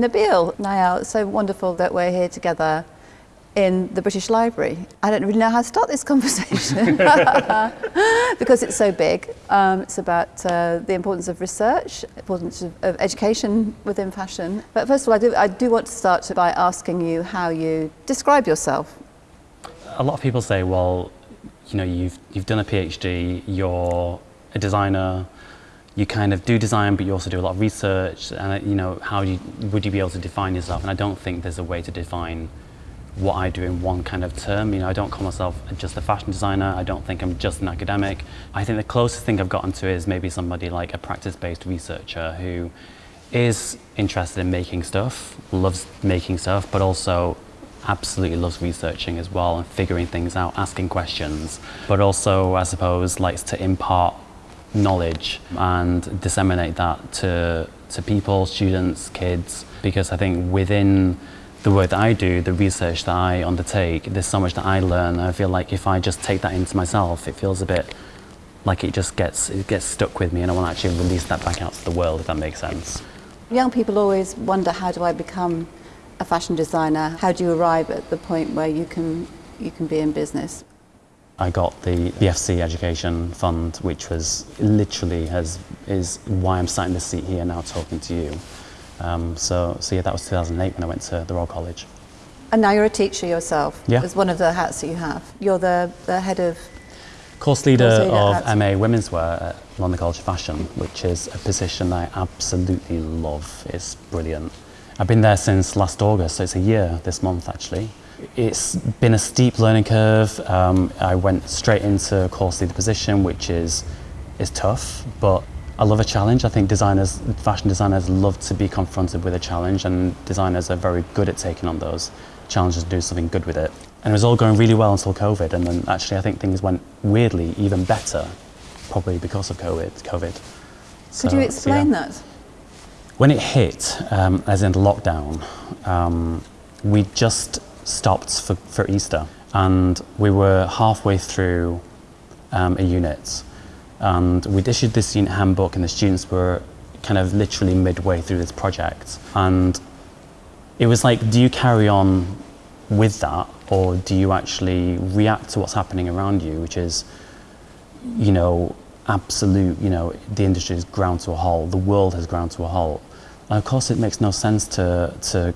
Nabil. Nayal, it's so wonderful that we're here together in the British Library. I don't really know how to start this conversation because it's so big. Um, it's about uh, the importance of research, importance of, of, education within fashion. But first of all, I do, I do want to start by asking you how you describe yourself. A lot of people say, well, you know, you've, you've done a PhD, you're a designer, you kind of do design, but you also do a lot of research. And uh, you know, how you, would you be able to define yourself? And I don't think there's a way to define what I do in one kind of term. You know, I don't call myself just a fashion designer. I don't think I'm just an academic. I think the closest thing I've gotten to is maybe somebody like a practice-based researcher who is interested in making stuff, loves making stuff, but also absolutely loves researching as well and figuring things out, asking questions, but also, I suppose, likes to impart knowledge and disseminate that to, to people, students, kids, because I think within the work that I do, the research that I undertake, there's so much that I learn. I feel like if I just take that into myself, it feels a bit like it just gets, it gets stuck with me and I want to actually release that back out to the world, if that makes sense. Young people always wonder, how do I become a fashion designer? How do you arrive at the point where you can, you can be in business? I got the BFC Education Fund, which was literally has, is why I'm sat in this seat here now talking to you. Um, so, so yeah, that was 2008 when I went to the Royal College. And now you're a teacher yourself. Yeah. It's one of the hats that you have. You're the, the head of... Course leader, course leader of MA Women's Wear at London College of Fashion, which is a position I absolutely love. It's brilliant. I've been there since last August, so it's a year this month actually. It's been a steep learning curve. Um, I went straight into course leader position, which is, is tough, but I love a challenge. I think designers, fashion designers love to be confronted with a challenge and designers are very good at taking on those challenges and do something good with it. And it was all going really well until COVID and then actually I think things went weirdly even better, probably because of COVID. COVID. So, Could you explain so yeah. that? When it hit, um, as in lockdown, um, we just stopped for, for Easter and we were halfway through um, a unit and we'd issued this unit handbook and the students were kind of literally midway through this project. And it was like, do you carry on with that or do you actually react to what's happening around you, which is, you know, absolute, you know, the industry has ground to a halt, the world has ground to a halt. And of course it makes no sense to, to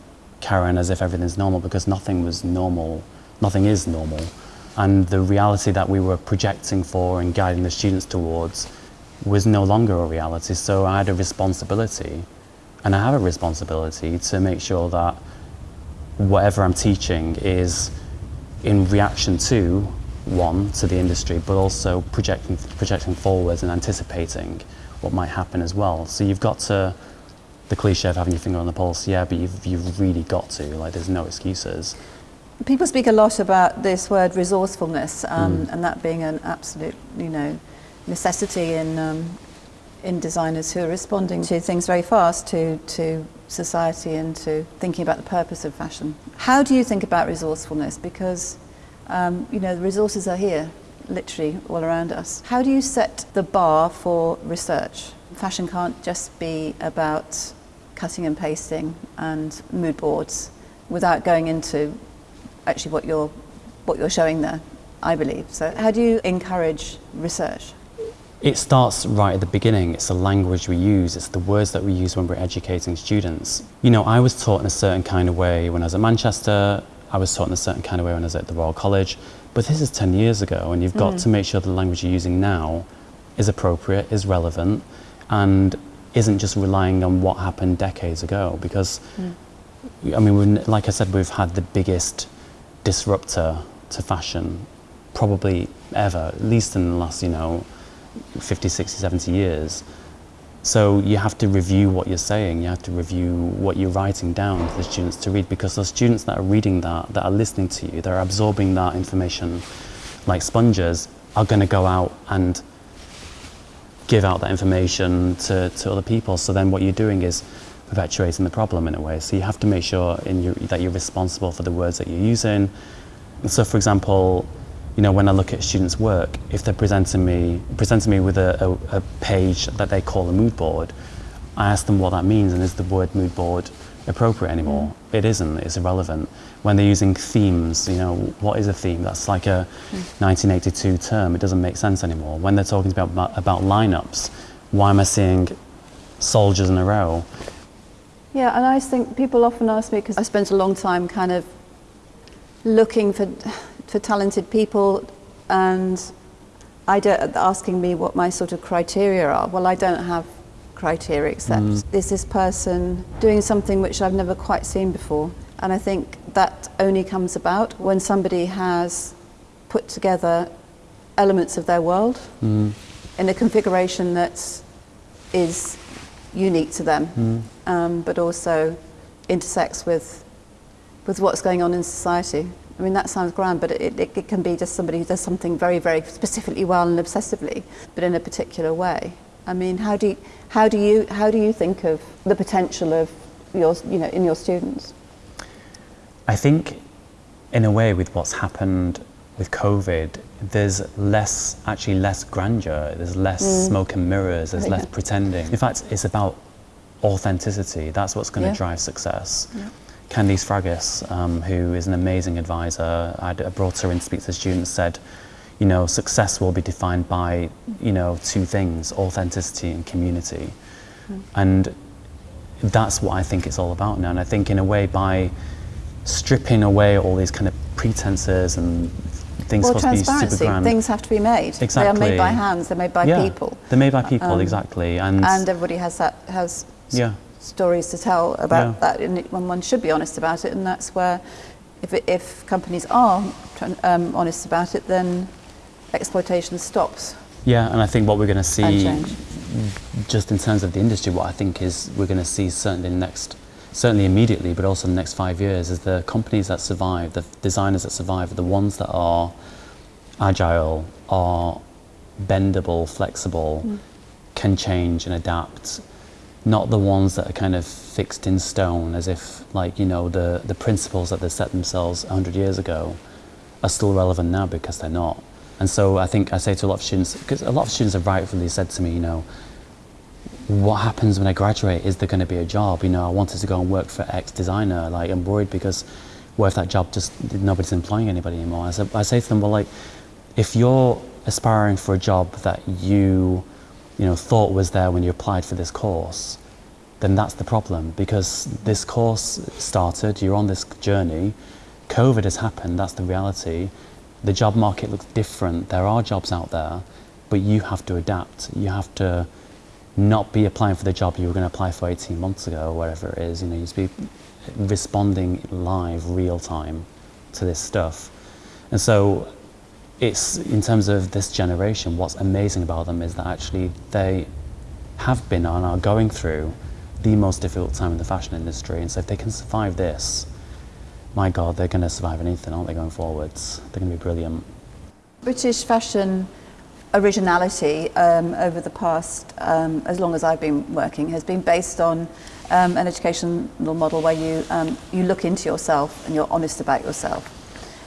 on as if everything's normal because nothing was normal, nothing is normal and the reality that we were projecting for and guiding the students towards was no longer a reality. So I had a responsibility, and I have a responsibility to make sure that whatever I'm teaching is in reaction to, one, to the industry, but also projecting, projecting forwards and anticipating what might happen as well. So you've got to, the cliche of having your finger on the pulse, yeah, but you've, you've really got to, like there's no excuses. People speak a lot about this word resourcefulness um, mm. and that being an absolute, you know, necessity in, um, in designers who are responding to things very fast, to, to society and to thinking about the purpose of fashion. How do you think about resourcefulness? Because, um, you know, the resources are here, literally all around us. How do you set the bar for research? Fashion can't just be about cutting and pasting and mood boards without going into actually what you're, what you're showing there, I believe. So how do you encourage research? It starts right at the beginning. It's the language we use. It's the words that we use when we're educating students. You know, I was taught in a certain kind of way when I was at Manchester. I was taught in a certain kind of way when I was at the Royal College. But this is 10 years ago, and you've got mm. to make sure the language you're using now is appropriate, is relevant, and isn't just relying on what happened decades ago. Because, mm. I mean, like I said, we've had the biggest disruptor to fashion probably ever, at least in the last, you know, 50, 60, 70 years. So you have to review what you're saying, you have to review what you're writing down for the students to read because the students that are reading that, that are listening to you, they're absorbing that information like sponges, are going to go out and give out that information to, to other people. So then what you're doing is perpetuating the problem in a way. So you have to make sure your, that you're responsible for the words that you're using. So for example, you know, when I look at students' work, if they're presenting me, presenting me with a, a, a page that they call a mood board, I ask them what that means and is the word mood board appropriate anymore. It isn't. It's irrelevant. When they're using themes, you know, what is a theme? That's like a hmm. 1982 term. It doesn't make sense anymore. When they're talking about about lineups, why am I seeing soldiers in a row? Yeah, and I think people often ask me because I spent a long time kind of looking for for talented people, and I don't asking me what my sort of criteria are. Well, I don't have criteria except mm. is this person doing something which I've never quite seen before, and I think that only comes about when somebody has put together elements of their world mm. in a configuration that is unique to them, mm. um, but also intersects with with what's going on in society. I mean, that sounds grand, but it, it, it can be just somebody who does something very, very specifically well and obsessively, but in a particular way. I mean, how do you, how do you, how do you think of the potential of your, you know, in your students? I think, in a way, with what's happened with COVID, there's less, actually less grandeur, there's less smoke and mirrors, there's less Yeah. pretending. In fact, it's about authenticity. That's what's going to Yeah. drive success. Candice Fragis, um, who is an amazing advisor, I I brought her in to speak to the students, said, you know, success will be defined by, you know, two things, authenticity and community. And that's what I think it's all about now. And I think in a way by stripping away all these kind of pretenses and things Well, supposed to be super transparency. grand. Things have to be made. Exactly. They are made by hands. They're made by yeah, people, They're made by people, Um, exactly. And, and everybody has that has yeah. stories to tell about Yeah. that, and when one should be honest about it. And that's where, if it, if companies are um, honest about it, then exploitation stops. Yeah, and I think what we're going to see, just in terms of the industry, what I think is we're going to see certainly next, certainly immediately, but also in the next five years, is the companies that survive, the designers that survive, are the ones that are agile, are bendable, flexible, hmm. can change and adapt. Not the ones that are kind of fixed in stone, as if like you know the the principles that they set themselves 100 years ago are still relevant now because they're not. And so I think I say to a lot of students, because a lot of students have rightfully said to me, you know, what happens when I graduate? Is there going to be a job? You know, I wanted to go and work for X designer. Like, I'm worried because what if that job just nobody's employing anybody anymore? I, said, I say to them, well, like, if you're aspiring for a job that you, you know, thought was there when you applied for this course, then that's the problem because this course started, you're on this journey, COVID has happened, that's the reality. The job market looks different, there are jobs out there, but you have to adapt. You have to not be applying for the job you were going to apply for 18 months ago, or whatever it is. You know, you just be responding live, real time to this stuff. And so it's in terms of this generation, what's amazing about them is that actually they have been and are going through the most difficult time in the fashion industry. And so if they can survive this, my God, they're going to survive anything, aren't they, going forwards? They're going to be brilliant. British fashion originality um, over the past, um, as long as I've been working, has been based on um, an educational model where you, um, you look into yourself and you're honest about yourself.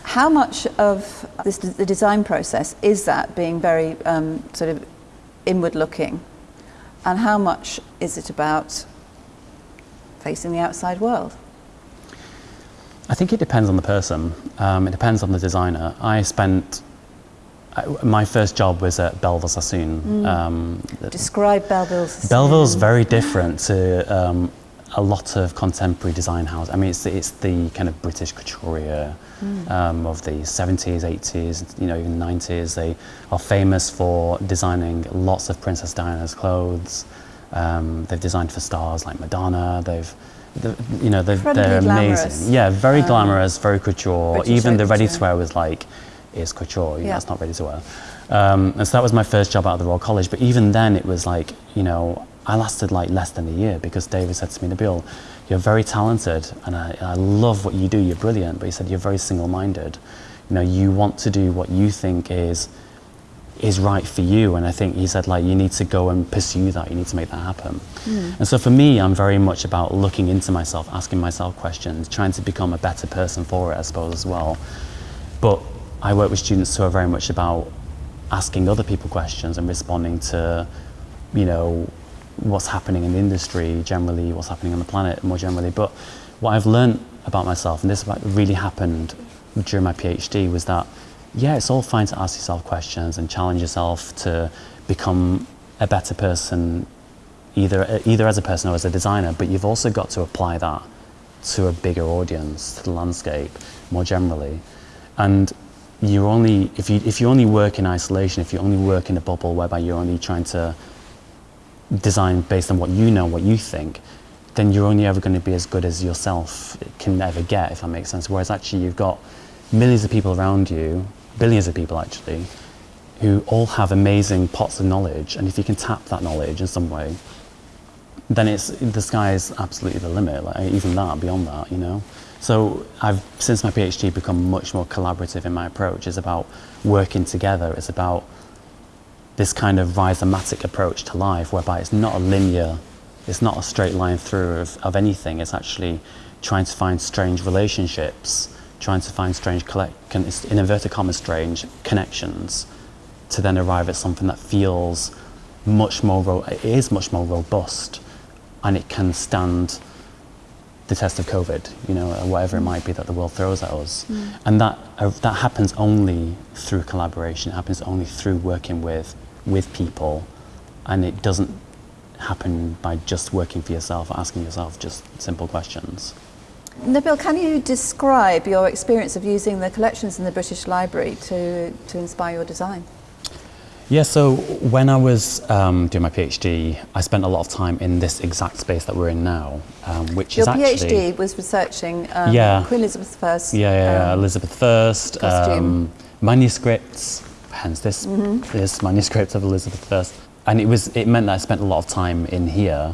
How much of this, the design process is that being very um, sort of inward looking? And how much is it about facing the outside world? I think it depends on the person. Um, it depends on the designer. I spent my first job was at Bellville Sassoon. Um, Describe Bellville's. Bellville's very different to um, a lot of contemporary design houses. I mean, it's, it's the kind of British couturier um, of the 70s, 80s, you know, even 90s. They are famous for designing lots of Princess Diana's clothes. Um, they've designed for stars like Madonna. They've, the- you know, they're amazing. Yeah, very Um, glamorous, very couture. Even the couture. ready-to-wear was like, is couture. You know, Yeah. it's not ready to wear. Um, and so that was my first job out of the Royal College. But even then, it was like, you know, I lasted like less than a year because David said to me, Nabil, you're very talented and I, I love what you do. You're brilliant. But he said, you're very single-minded. You know, you want to do what you think is is right for you. And I think he said, like, you need to go and pursue that. You need to make that happen. Hmm. And so for me, I'm very much about looking into myself, asking myself questions, trying to become a better person for it, I suppose, as well. But I work with students who are very much about asking other people questions and responding to, you know, what's happening in the industry generally, what's happening on the planet more generally. But what I've learned about myself, and this really happened during my PhD, was that yeah, it's all fine to ask yourself questions and challenge yourself to become a better person, either either as a person or as a designer. But you've also got to apply that to a bigger audience, to the landscape more generally, and you only if you if you only work in isolation, if you only work in a bubble whereby you're only trying to design based on what you know, what you think, then you're only ever going to be as good as yourself can ever get, if that makes sense. Whereas actually you've got millions of people around you, billions of people actually, who all have amazing pots of knowledge, and if you can tap that knowledge in some way, then it's the sky is absolutely the limit. Like even that, beyond that, you know. So I've since my PhD become much more collaborative in my approach. It's about working together. It's about this kind of rhizomatic approach to life, whereby it's not a linear, it's not a straight line through of, of anything. It's actually trying to find strange relationships, trying to find strange, collect, in inverted commas, strange connections, to then arrive at something that feels much more, it is much more robust, and it can stand the test of COVID, you know, or whatever it might be that the world throws at us. Mm. And that, uh, that happens only through collaboration, it happens only through working with with people, and it doesn't happen by just working for yourself or asking yourself just simple questions. Nabil, can you describe your experience of using the collections in the British Library to, to inspire your design? Yeah, so when I was um, doing my PhD, I spent a lot of time in this exact space that we're in now, um, which Your is actually... Your PhD was researching um, yeah. Queen Elizabeth I. Yeah, yeah, um, Elizabeth I, um, manuscripts, hence this, mm-hmm. this manuscript of Elizabeth I. And it, was, it meant that I spent a lot of time in here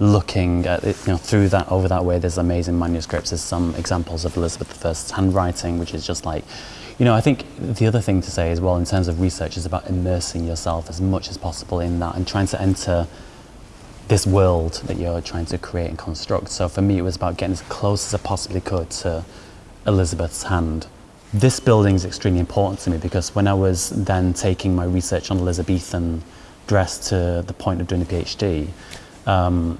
looking at it, you know, through that, over that way, there's amazing manuscripts. There's some examples of Elizabeth I's handwriting, which is just like, you know, I think the other thing to say as well in terms of research is about immersing yourself as much as possible in that and trying to enter this world that you're trying to create and construct. So for me, it was about getting as close as I possibly could to Elizabeth's hand this building is extremely important to me because when I was then taking my research on Elizabethan dress to the point of doing a PhD, um,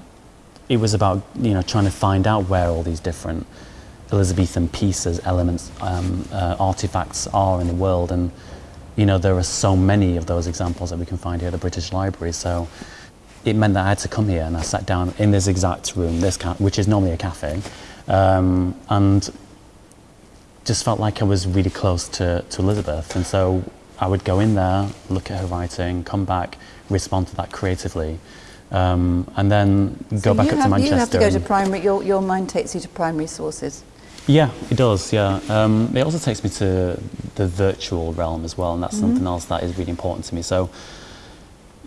it was about you know trying to find out where all these different Elizabethan pieces, elements, um, uh, artifacts are in the world, and you know there are so many of those examples that we can find here at the British Library. So it meant that I had to come here, and I sat down in this exact room, this which is normally a cafe, um, and just felt like I was really close to, to Elizabeth. And so I would go in there, look at her writing, come back, respond to that creatively. Um, and then so go back up have, to Manchester. You have to go to primary, your, your mind takes you to primary sources. Yeah, it does, yeah. Um, it also takes me to the virtual realm as well, and that's mm-hmm. something else that is really important to me. So,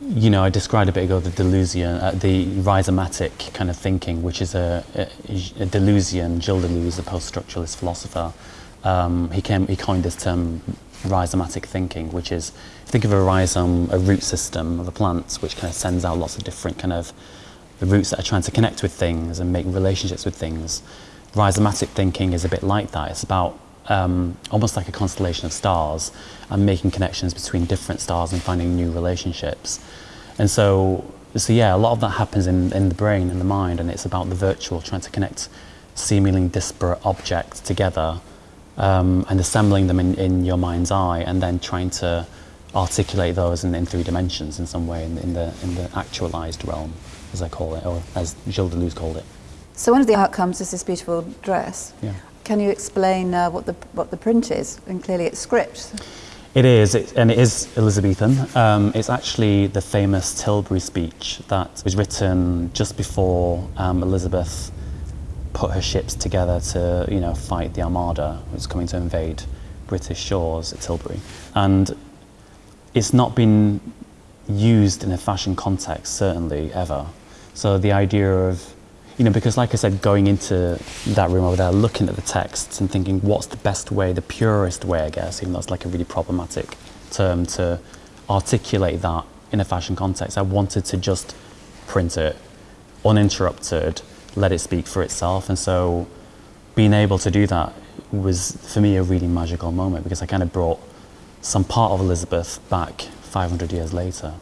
you know, I described a bit ago the Deleuzian, uh, the rhizomatic kind of thinking, which is a, a, a Deleuzian, Gilles Deleuze, a post-structuralist philosopher, um, he, came, he coined this term rhizomatic thinking, which is think of a rhizome, a root system of a plant, which kind of sends out lots of different kind of the roots that are trying to connect with things and make relationships with things. Rhizomatic thinking is a bit like that. It's about um, almost like a constellation of stars and making connections between different stars and finding new relationships. And so, so yeah, a lot of that happens in, in the brain and the mind, and it's about the virtual, trying to connect seemingly disparate objects together um, and assembling them in, in your mind's eye and then trying to articulate those in, in three dimensions in some way in, in, the, in the actualized realm, as I call it, or as Gilles Deleuze called it. So one of the outcomes is this beautiful dress. Yeah. Can you explain uh, what, the, what the print is? And clearly it's script. It is, it, and it is Elizabethan. Um, it's actually the famous Tilbury speech that was written just before um, Elizabeth put her ships together to, you know, fight the Armada that was coming to invade British shores at Tilbury. And it's not been used in a fashion context, certainly, ever. So the idea of, you know, because like I said, going into that room over there, looking at the texts and thinking, what's the best way, the purest way, I guess, even though it's like a really problematic term to articulate that in a fashion context. I wanted to just print it uninterrupted let it speak for itself. And so being able to do that was for me a really magical moment because I kind of brought some part of Elizabeth back 500 years later,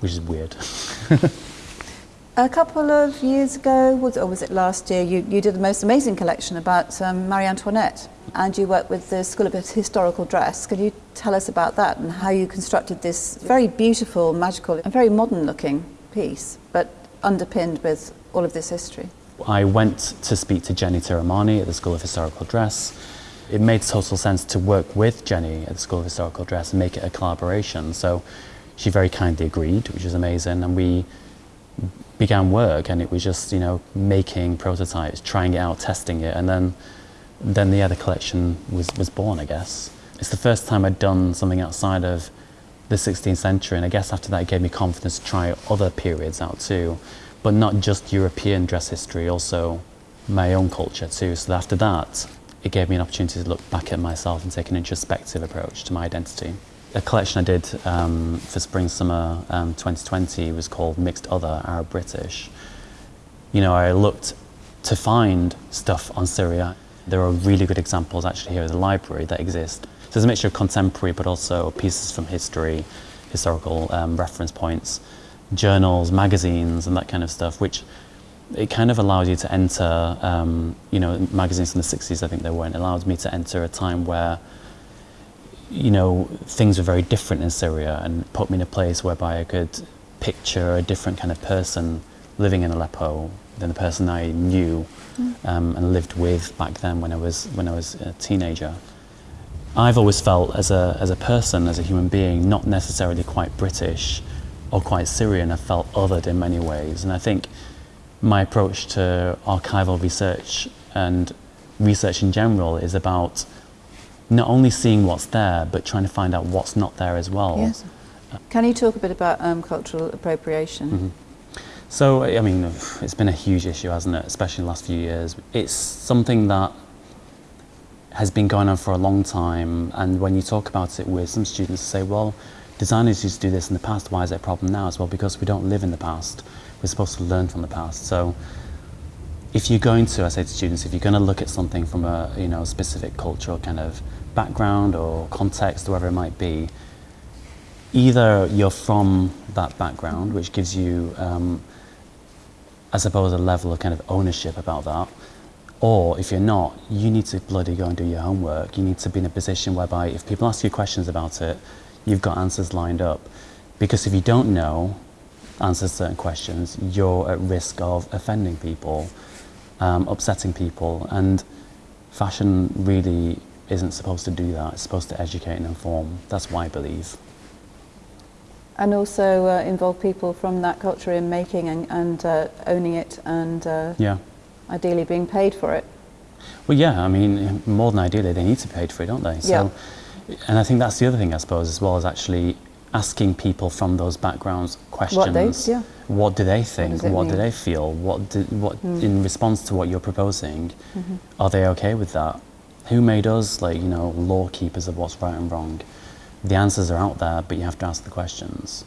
which is weird. A couple of years ago, was, or was it last year, you, you did the most amazing collection about um, Marie Antoinette and you worked with the School of Historical Dress. Could you tell us about that and how you constructed this very beautiful, magical, and very modern looking piece, but underpinned with all of this history? I went to speak to Jenny Tiramani at the School of Historical Dress. It made total sense to work with Jenny at the School of Historical Dress and make it a collaboration. So she very kindly agreed, which was amazing, and we began work and it was just, you know, making prototypes, trying it out, testing it, and then, then the collection was, was born, I guess. It's the first time I'd done something outside of the 16th century, and I guess after that it gave me confidence to try other periods out too, but not just European dress history, also my own culture too. So after that, it gave me an opportunity to look back at myself and take an introspective approach to my identity a collection I did um, for spring summer um, 2020 was called Mixed Other Arab British. You know, I looked to find stuff on Syria. There are really good examples actually here at the library that exist. So there's a mixture of contemporary but also pieces from history, historical um, reference points, journals, magazines and that kind of stuff, which it kind of allows you to enter, um, you know, magazines from the 60s I think they were, and allowed me to enter a time where you know, things were very different in Syria and put me in a place whereby I could picture a different kind of person living in Aleppo than the person I knew mm. um, and lived with back then when I was when I was a teenager. I've always felt as a as a person, as a human being, not necessarily quite British or quite Syrian. I felt othered in many ways, and I think my approach to archival research and research in general is about not only seeing what's there, but trying to find out what's not there as well. Yes. Can you talk a bit about um, cultural appropriation? Mm -hmm. So, I mean, it's been a huge issue, hasn't it? Especially in the last few years. It's something that has been going on for a long time. And when you talk about it with some students, say, well, designers used to do this in the past. Why is it a problem now? As well, because we don't live in the past. We're supposed to learn from the past. So, if you're going to, I say to students, if you're going to look at something from a you know specific cultural kind of background or context, whatever it might be, either you're from that background, which gives you, um, I suppose, a level of kind of ownership about that, or if you're not, you need to bloody go and do your homework. You need to be in a position whereby if people ask you questions about it, you've got answers lined up. Because if you don't know answers certain questions, you're at risk of offending people, um, upsetting people, and fashion really isn't supposed to do that. It's supposed to educate and inform. That's why I believe. And also uh, involve people from that culture in making and, and uh, owning it and uh, yeah. ideally being paid for it. Well, yeah, I mean, more than ideally, they need to be paid for it, don't they? So, yeah. And I think that's the other thing, I suppose, as well, as actually asking people from those backgrounds questions. What, they, yeah. what do they think? What, what do they feel? What, do, what mm. in response to what you're proposing, mm -hmm. are they okay with that? who made us like you know law keepers of what's right and wrong the answers are out there but you have to ask the questions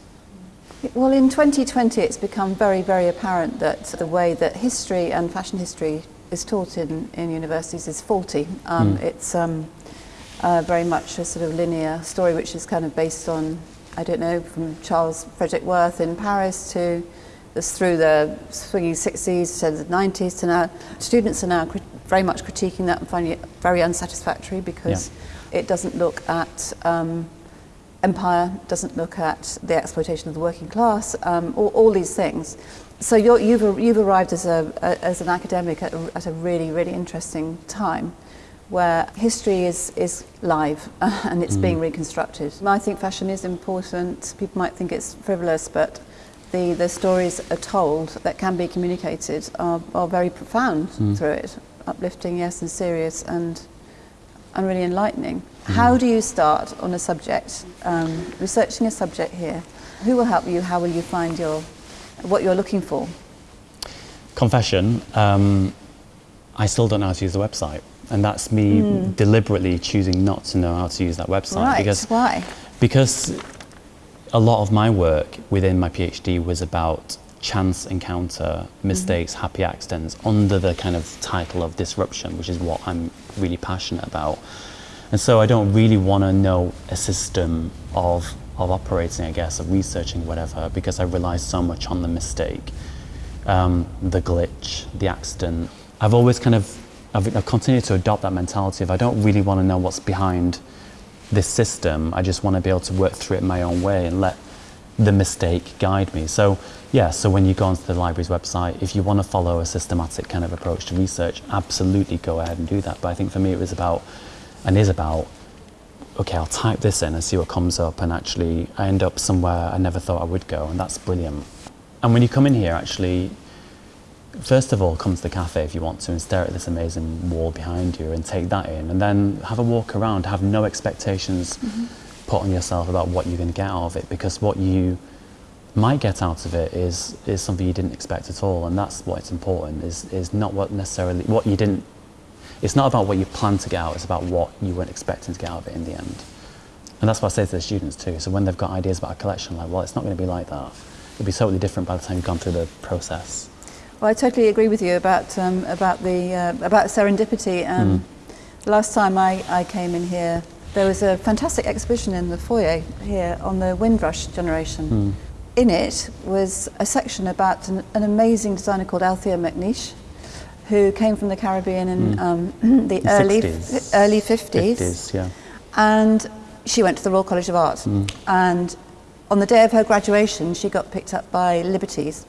well in 2020 it's become very very apparent that the way that history and fashion history is taught in, in universities is faulty um, mm. it's um, uh, very much a sort of linear story which is kind of based on I don't know from Charles Frederick Worth in Paris to this through the swinging 60s to the 90s to now students are now very much critiquing that and finding it very unsatisfactory because yeah. it doesn't look at um, empire, doesn't look at the exploitation of the working class, um, all, all these things. So you have you've, you've arrived as, a, a, as an academic at a, at a really, really interesting time where history is, is live and it's mm. being reconstructed. I think fashion is important. People might think it's frivolous, but the, the stories are told that can be communicated are, are very profound mm. through it uplifting, yes, and serious and, and really enlightening. Mm. How do you start on a subject, um, researching a subject here? Who will help you? How will you find your, what you're looking for? Confession, um, I still don't know how to use the website. And that's me mm. deliberately choosing not to know how to use that website. Right, because, why? Because a lot of my work within my PhD was about chance encounter, mistakes, mm -hmm. happy accidents under the kind of title of disruption, which is what I'm really passionate about. And so I don't really want to know a system of, of operating, I guess, of researching whatever, because I rely so much on the mistake. um, the glitch, the accident. I've always kind of I've, I've continued to adopt that mentality of I don't really want to know what's behind this system. I just want to be able to work through it my own way and let the mistake guide me. So yeah, so when you go onto the library's website, if you want to follow a systematic kind of approach to research, absolutely go ahead and do that. But I think for me it was about and is about okay, I'll type this in and see what comes up and actually I end up somewhere I never thought I would go and that's brilliant. And when you come in here actually first of all come to the cafe if you want to and stare at this amazing wall behind you and take that in and then have a walk around, have no expectations mm-hmm. put on yourself about what you're going to get out of it because what you might get out of it is is something you didn't expect at all and that's what's important is is not what necessarily what you didn't it's not about what you plan to get out, it's about what you weren't expecting to get out of it in the end. And that's what I say to the students too. So when they've got ideas about a collection, like, well, it's not going to be like that. It'll be totally different by the time you've gone through the process. Well, I totally agree with you about um, about the uh, about serendipity. Um, mm. The last time I, I came in here, there was a fantastic exhibition in the foyer here on the Windrush generation. Mm. In it was a section about an, an amazing designer called Althea McNeish, who came from the Caribbean in mm. um, the, the, early 60s. early 50s. 50s yeah. And she went to the Royal College of Art. Mm. And on the day of her graduation, she got picked up by Liberties.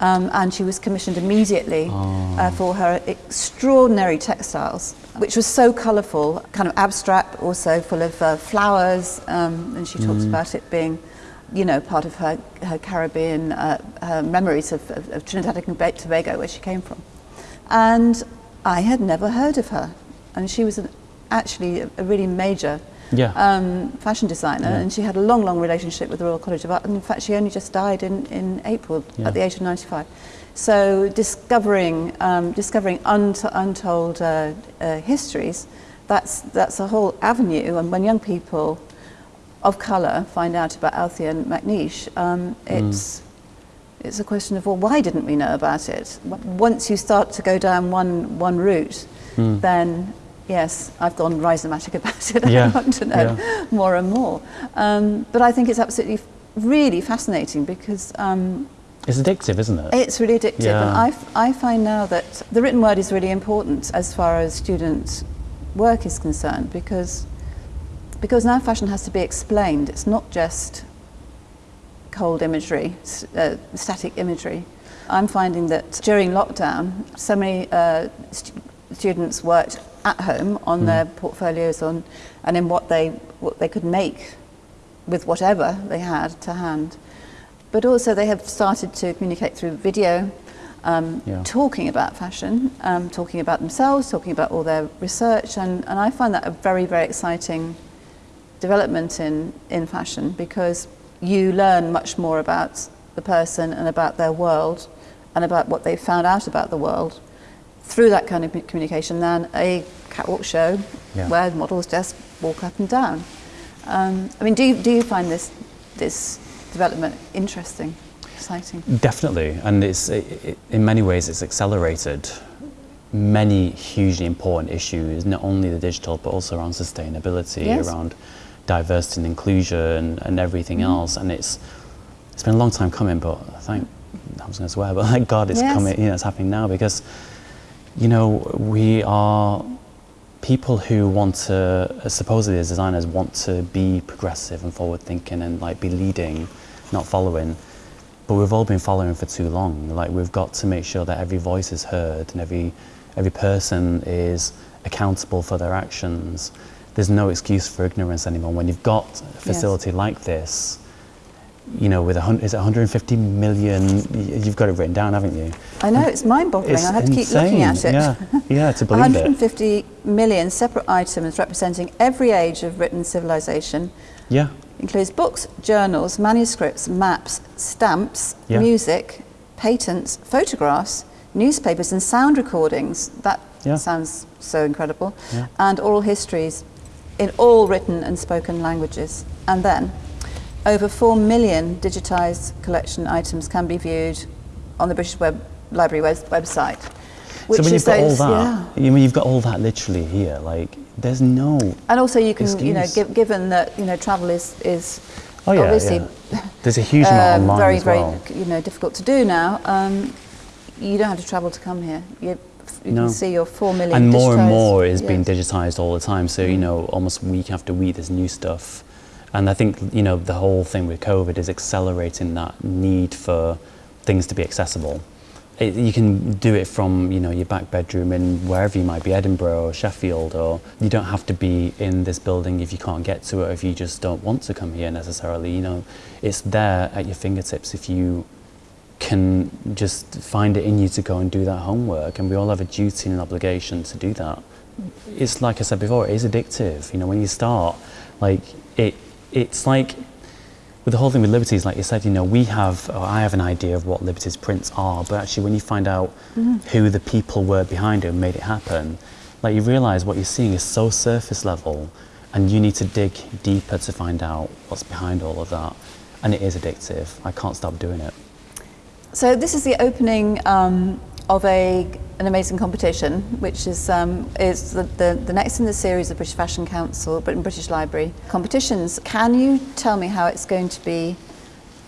Um, and she was commissioned immediately oh. uh, for her extraordinary textiles, which was so colourful, kind of abstract, also full of uh, flowers. Um, and she talks mm. about it being, you know, part of her, her Caribbean uh, her memories of, of, of Trinidad and Tobago, where she came from. And I had never heard of her. And she was an, actually a, a, really major yeah. um, fashion designer, yeah. and she had a long, long relationship with the Royal College of Art. And in fact, she only just died in, in April yeah. at the age of 95. So discovering, um, discovering unt- untold uh, uh, histories, that's, that's a whole avenue. And when young people of colour find out about Althea and McNeish, um, mm. it's, mm it's a question of, well, why didn't we know about it? Once you start to go down one, one route, mm. then yes, I've gone rhizomatic about it. Yeah. I want to know yeah. more and more. Um, but I think it's absolutely really fascinating because. Um, it's addictive, isn't it? It's really addictive. Yeah. And I, I find now that the written word is really important as far as student work is concerned because, because now fashion has to be explained. It's not just cold imagery, uh, static imagery. I'm finding that during lockdown, so many uh, st students worked at home on mm. their portfolios on, and in what they, what they could make with whatever they had to hand. But also they have started to communicate through video, um, yeah. talking about fashion, um, talking about themselves, talking about all their research, and, and I find that a very, very exciting development in, in fashion because you learn much more about the person and about their world and about what they've found out about the world through that kind of communication than a catwalk show yeah. where models just walk up and down. Um, I mean, do you, do you find this, this development interesting, exciting? Definitely, and it's, it, it, in many ways it's accelerated many hugely important issues, not only the digital but also around sustainability, yes. around diversity and inclusion and everything mm. else. And it's it's been a long time coming, but thank I was going to swear, but thank God it's yes. coming. You know, it's happening now because you know we are people who want to uh, supposedly as designers want to be progressive and forward thinking and like be leading, not following. But we've all been following for too long. Like we've got to make sure that every voice is heard and every every person is accountable for their actions there's no excuse for ignorance anymore. When you've got a facility yes. like this, you know, with a is it 150 million? You've got it written down, haven't you? I know it's mind-boggling. I had to keep looking at it. Yeah, yeah, to believe 150 it. million separate items representing every age of written civilization. Yeah. Includes books, journals, manuscripts, maps, stamps, yeah. music, patents, photographs, newspapers, and sound recordings. That yeah. sounds so incredible. Yeah. And oral histories in all written and spoken languages. And then over 4 million digitised collection items can be viewed on the British Web Library web website. so when you've got all that, yeah. you mean you've got all that literally here, like there's no. And also, you can, excuse. you know, give, given that you know travel is is oh, yeah, obviously yeah. there's a huge amount um, online very as well. very you know difficult to do now. Um, you don't have to travel to come here. You, you No. can see your four million. and more and more is being digitized all the time. So you know, almost week after week, there's new stuff. And I think you know the whole thing with COVID is accelerating that need for things to be accessible. It, you can do it from you know your back bedroom in wherever you might be, Edinburgh or Sheffield, or you don't have to be in this building if you can't get to it, or if you just don't want to come here necessarily. You know, it's there at your fingertips if you can just find it in you to go and do that homework and we all have a duty and an obligation to do that it's like i said before it is addictive you know when you start like it it's like with the whole thing with liberties like you said you know we have or i have an idea of what liberties prints are but actually when you find out who the people were behind it and made it happen like you realize what you're seeing is so surface level and you need to dig deeper to find out what's behind all of that. And it is addictive. I can't stop doing it. So this is the opening um, of a, an amazing competition, which is, um, is the, the, the next in the series of British Fashion Council, Britain British Library competitions. Can you tell me how it's going to be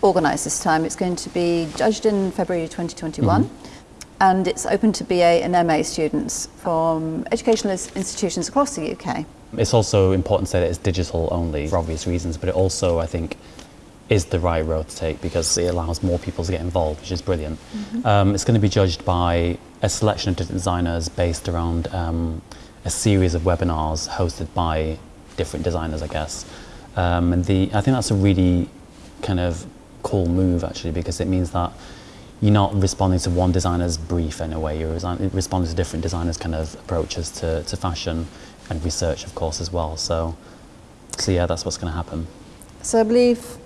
organised this time? It's going to be judged in February 2021. And it's open to BA and MA students from educational institutions across the UK. It's also important to say that it's digital only for obvious reasons, but it also, I think, is the right road to take because it allows more people to get involved, which is brilliant. Um, it's going to be judged by a selection of different designers based around um, a series of webinars hosted by different designers, I guess. Um, and the, I think that's a really kind of cool move actually because it means that you're not responding to one designer's brief in a way, you're responding to different designers' kind of approaches to, to fashion and research, of course, as well. So, so yeah, that's what's going to happen. So I believe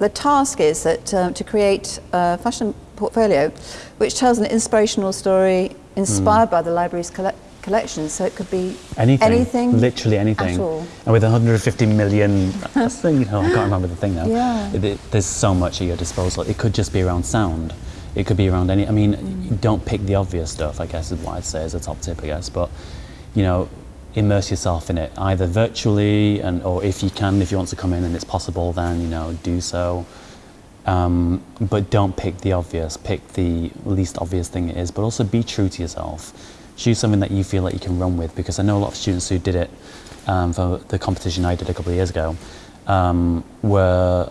the task is that um, to create a fashion portfolio which tells an inspirational story inspired by the library's colle- collection. So it could be Anything, anything literally anything. at all. And with 150 million, that's the, you know, I can't remember the thing now. Yeah. It- it- there's so much at your disposal. It could just be around sound. It could be around any. I mean, Mm. don't pick the obvious stuff. I guess is what I'd say as a top tip. I guess, but you know, immerse yourself in it either virtually and or if you can, if you want to come in and it's possible, then you know, do so. Um, but don't pick the obvious. Pick the least obvious thing it is. But also be true to yourself. Choose something that you feel like you can run with. Because I know a lot of students who did it um, for the competition I did a couple of years ago um, were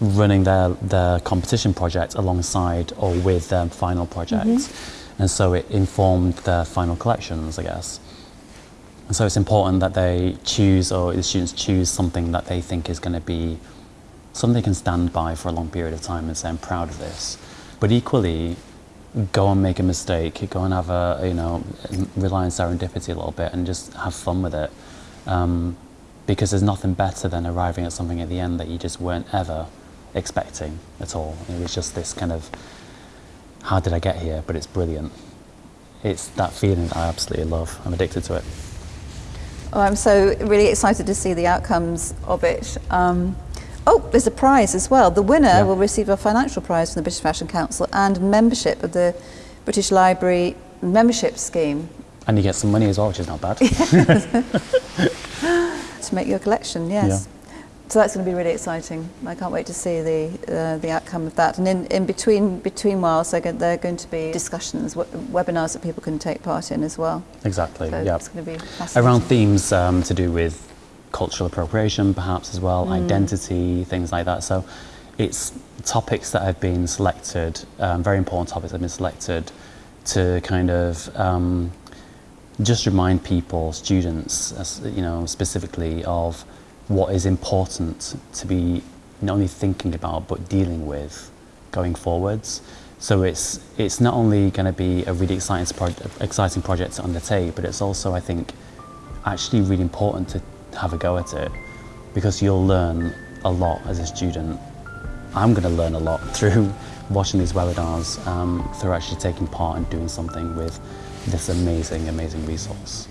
running their their competition project alongside or with their final projects, and so it informed their final collections, I guess. And so it's important that they choose, or the students choose something that they think is going to be something they can stand by for a long period of time and say, I'm proud of this. But equally, go and make a mistake, go and have a, you know, rely on serendipity a little bit and just have fun with it. Um, because there's nothing better than arriving at something at the end that you just weren't ever expecting at all. It was just this kind of, how did I get here? But it's brilliant. It's that feeling that I absolutely love. I'm addicted to it. Oh, I'm so really excited to see the outcomes of it. Um, oh, there's a prize as well. The winner Yeah. will receive a financial prize from the British Fashion Council and membership of the British Library membership scheme And you get some money as well, which is not bad. to make your collection. Yes. So that's going to be really exciting. I can't wait to see the uh, the outcome of that. And in, in between between whiles, going, they're going to be discussions, webinars that people can take part in as well. exactly. So yeah. it's going to be fascinating. Around themes um, to do with cultural appropriation, perhaps as well, identity, things like that. So it's topics that have been selected, um, very important topics that have been selected to kind of um, just remind people, students, as, you know, specifically of what is important to be not only thinking about but dealing with going forwards. So it's it's not only going to be a really exciting pro- exciting project to undertake, but it's also I think actually really important to have a go at it because you'll learn a lot as a student. I'm going to learn a lot through watching these webinars, um, through actually taking part and doing something with this amazing, amazing resource.